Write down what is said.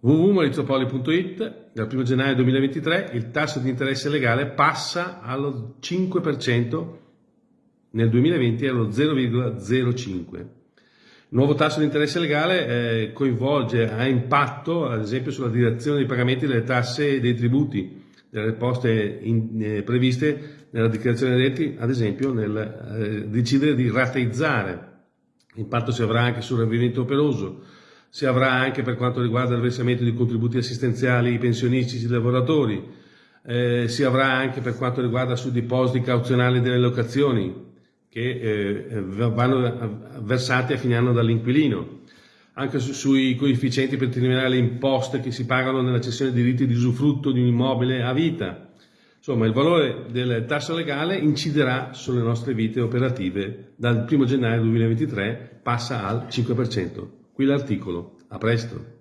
www.maurizopoli.it dal 1 gennaio 2023 il tasso di interesse legale passa allo 5%, nel 2020 allo 0,05%. Il nuovo tasso di interesse legale eh, coinvolge, ha impatto ad esempio sulla direzione dei pagamenti delle tasse e dei tributi, delle poste in, eh, previste nella dichiarazione dei redditi, ad esempio nel eh, decidere di rateizzare. Impatto si avrà anche sul ravvedimento operoso, si avrà anche per quanto riguarda il versamento di contributi assistenziali pensionistici dei lavoratori, eh, si avrà anche per quanto riguarda sui depositi cauzionali delle locazioni che eh, vanno versati a fine anno dall'inquilino, anche su, sui coefficienti per determinare le imposte che si pagano nella cessione di diritti di usufrutto di un immobile a vita. Insomma, il valore del tasso legale inciderà sulle nostre vite operative dal 1 gennaio 2023, passa al 5%. Qui l'articolo. A presto.